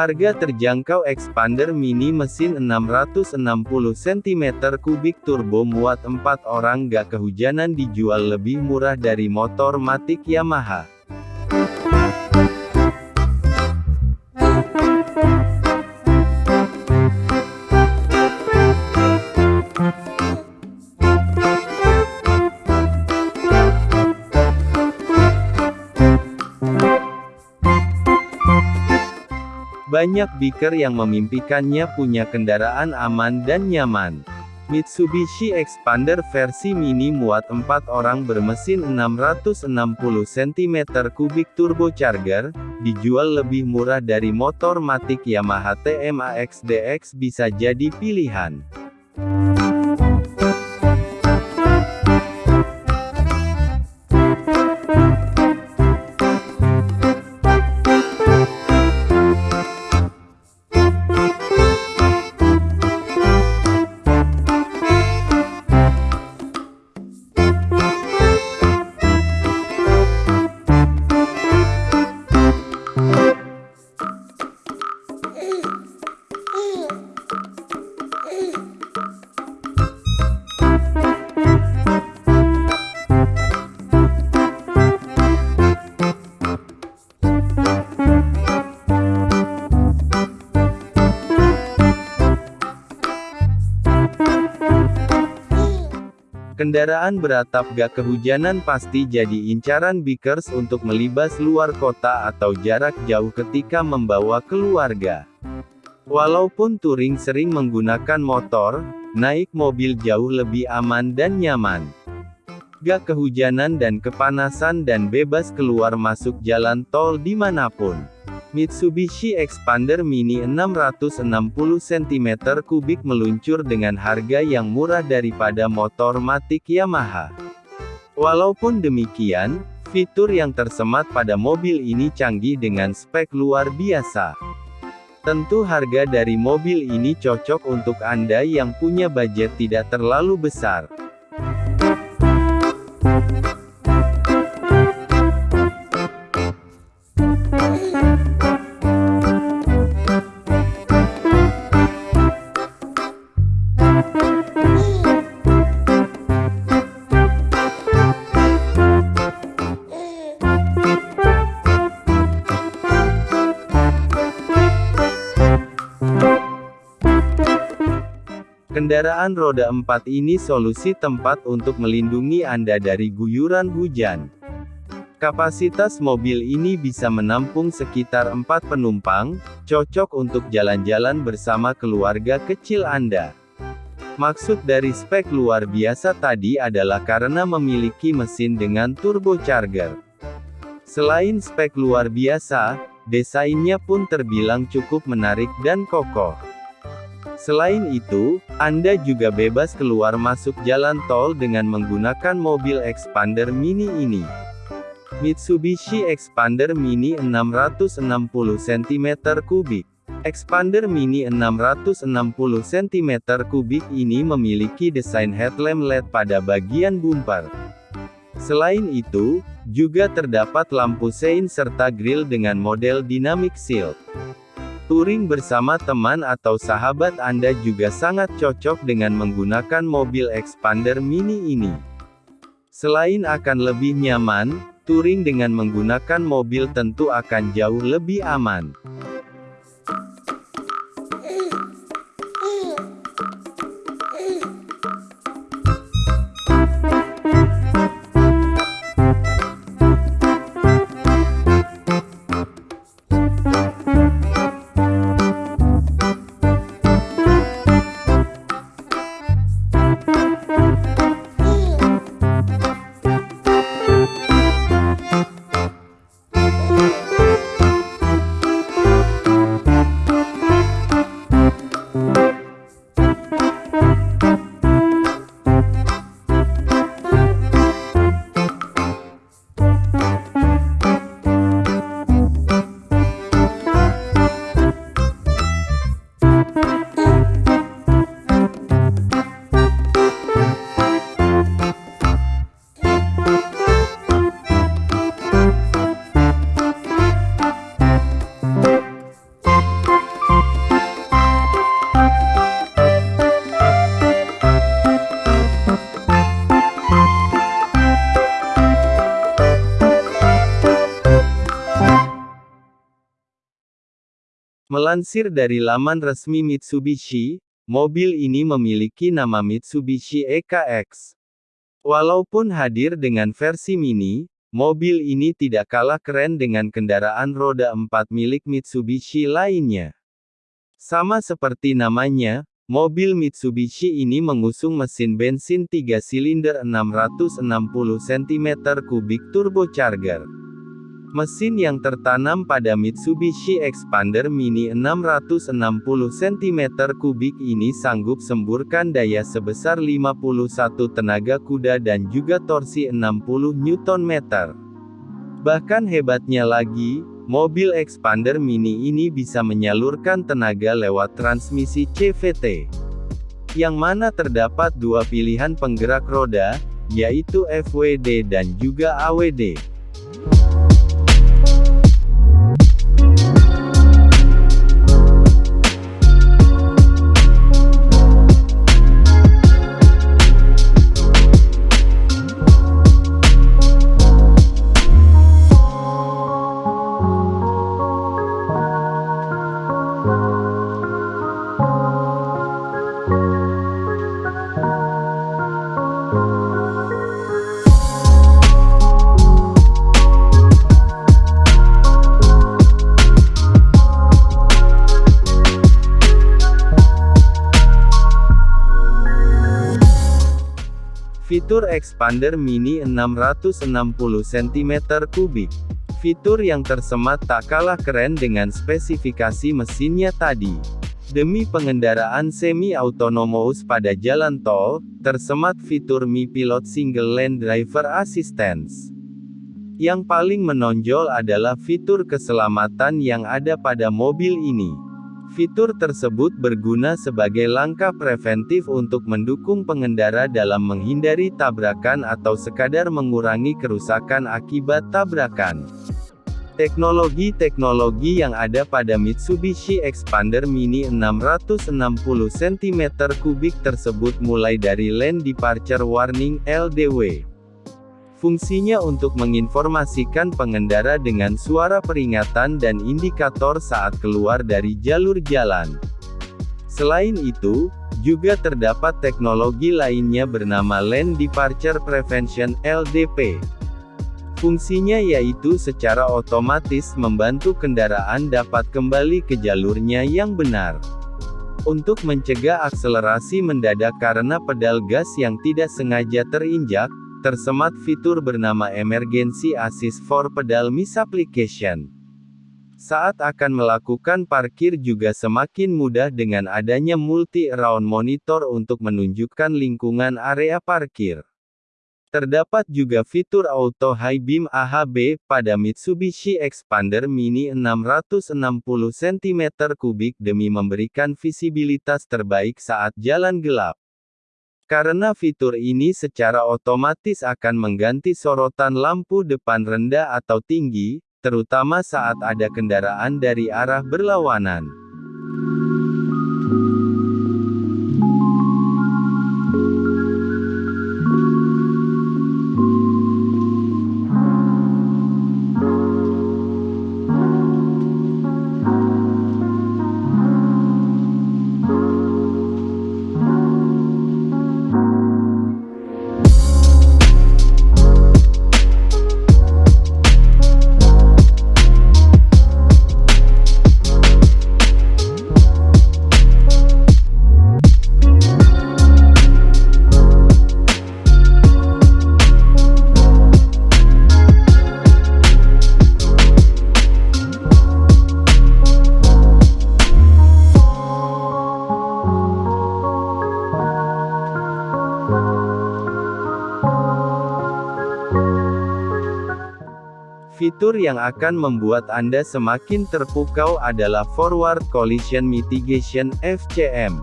Harga terjangkau Expander Mini mesin 660 cm3 turbo muat 4 orang gak kehujanan dijual lebih murah dari motor matic Yamaha. Banyak biker yang memimpikannya punya kendaraan aman dan nyaman. Mitsubishi Expander versi mini muat 4 orang bermesin 660 cm3 turbocharger, dijual lebih murah dari motor matic Yamaha TMAX DX bisa jadi pilihan. Kendaraan beratap gak kehujanan pasti jadi incaran bikers untuk melibas luar kota atau jarak jauh ketika membawa keluarga. Walaupun touring sering menggunakan motor, naik mobil jauh lebih aman dan nyaman. Gak kehujanan dan kepanasan dan bebas keluar masuk jalan tol di mana pun. Mitsubishi Expander Mini 660 cm3 meluncur dengan harga yang murah daripada motor matic Yamaha. Walaupun demikian, fitur yang tersemat pada mobil ini canggih dengan spek luar biasa. Tentu harga dari mobil ini cocok untuk Anda yang punya budget tidak terlalu besar. Kendaraan roda 4 ini solusi tempat untuk melindungi Anda dari guyuran hujan. Kapasitas mobil ini bisa menampung sekitar 4 penumpang, cocok untuk jalan-jalan bersama keluarga kecil Anda. Maksud dari spek luar biasa tadi adalah karena memiliki mesin dengan turbocharger. Selain spek luar biasa, desainnya pun terbilang cukup menarik dan kokoh. Selain itu, Anda juga bebas keluar masuk jalan tol dengan menggunakan mobil Expander Mini ini. Mitsubishi Expander Mini 660 cm3 Expander Mini 660 cm3 ini memiliki desain headlamp LED pada bagian bumper. Selain itu, juga terdapat lampu sein serta grill dengan model dynamic shield. Touring bersama teman atau sahabat Anda juga sangat cocok dengan menggunakan mobil Expander Mini ini. Selain akan lebih nyaman, touring dengan menggunakan mobil tentu akan jauh lebih aman. Melansir dari laman resmi Mitsubishi, mobil ini memiliki nama Mitsubishi EKX. Walaupun hadir dengan versi mini, mobil ini tidak kalah keren dengan kendaraan roda 4 milik Mitsubishi lainnya. Sama seperti namanya, mobil Mitsubishi ini mengusung mesin bensin 3 silinder 660 cm3 turbocharger. Mesin yang tertanam pada Mitsubishi Expander Mini 660 cm3 ini sanggup semburkan daya sebesar 51 tenaga kuda dan juga torsi 60 Nm. Bahkan hebatnya lagi, Mobil expander mini ini bisa menyalurkan tenaga lewat transmisi CVT. Yang mana terdapat dua pilihan penggerak roda, yaitu FWD dan juga AWD. Fitur Expander Mini 660 cm3. Fitur yang tersemat tak kalah keren dengan spesifikasi mesinnya tadi. Demi pengendaraan semi-autonomous pada jalan tol, tersemat fitur Mi Pilot Single Lane Driver Assistance. Yang paling menonjol adalah fitur keselamatan yang ada pada mobil ini. Fitur tersebut berguna sebagai langkah preventif untuk mendukung pengendara dalam menghindari tabrakan atau sekadar mengurangi kerusakan akibat tabrakan. Teknologi-teknologi yang ada pada Mitsubishi Expander Mini 660 cm3 tersebut mulai dari Lane Departure Warning LDW Fungsinya untuk menginformasikan pengendara dengan suara peringatan dan indikator saat keluar dari jalur jalan. Selain itu, juga terdapat teknologi lainnya bernama Lane Departure Prevention LDP. Fungsinya yaitu secara otomatis membantu kendaraan dapat kembali ke jalurnya yang benar. Untuk mencegah akselerasi mendadak karena pedal gas yang tidak sengaja terinjak, Tersemat fitur bernama Emergency Assist for Pedal Misapplication. Saat akan melakukan parkir juga semakin mudah dengan adanya multi-around monitor untuk menunjukkan lingkungan area parkir. Terdapat juga fitur Auto High Beam AHB pada Mitsubishi Expander Mini 660 cm3 demi memberikan visibilitas terbaik saat jalan gelap. Karena fitur ini secara otomatis akan mengganti sorotan lampu depan rendah atau tinggi, terutama saat ada kendaraan dari arah berlawanan. Fitur yang akan membuat Anda semakin terpukau adalah Forward Collision Mitigation (FCM).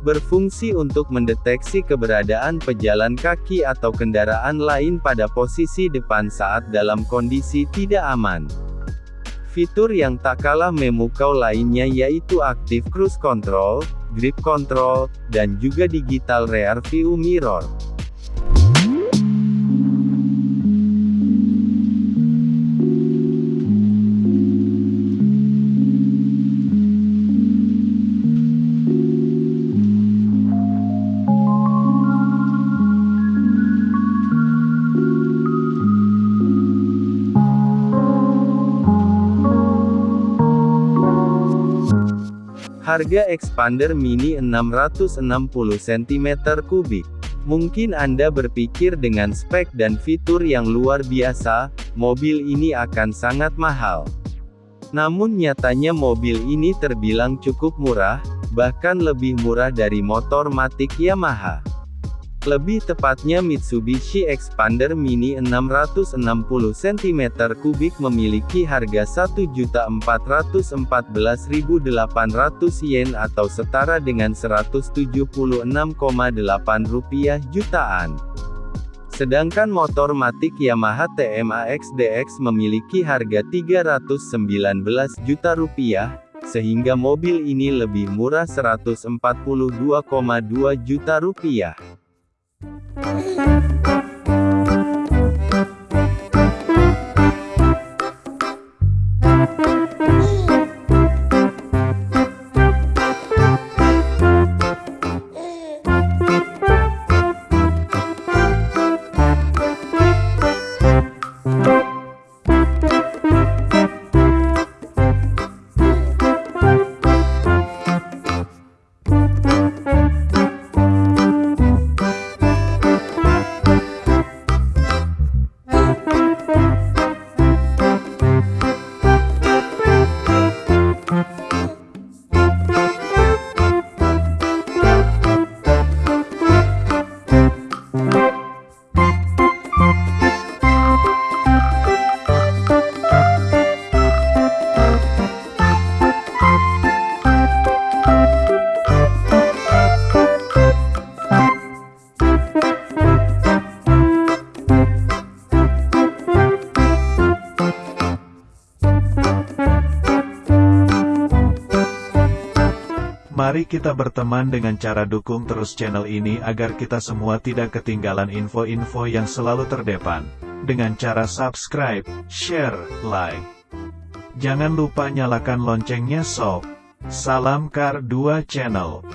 Berfungsi untuk mendeteksi keberadaan pejalan kaki atau kendaraan lain pada posisi depan saat dalam kondisi tidak aman. Fitur yang tak kalah memukau lainnya yaitu Active Cruise Control, Grip Control, dan juga Digital Rear View Mirror. Harga expander mini 660 cm3. Mungkin Anda berpikir dengan spek dan fitur yang luar biasa, mobil ini akan sangat mahal. Namun nyatanya mobil ini terbilang cukup murah, bahkan lebih murah dari motor matic Yamaha. Lebih tepatnya Mitsubishi Expander Mini 660 cm3 memiliki harga Rp1.414.800 yen atau setara dengan Rp176,8 jutaan. Sedangkan motor matic Yamaha TMAX DX memiliki harga Rp319 juta rupiah, sehingga mobil ini lebih murah Rp142,2 juta rupiah. Thank you. Mari kita berteman dengan cara dukung terus channel ini agar kita semua tidak ketinggalan info-info yang selalu terdepan. Dengan cara subscribe, share, like. Jangan lupa nyalakan loncengnya sob. Salam Kar 2 Channel.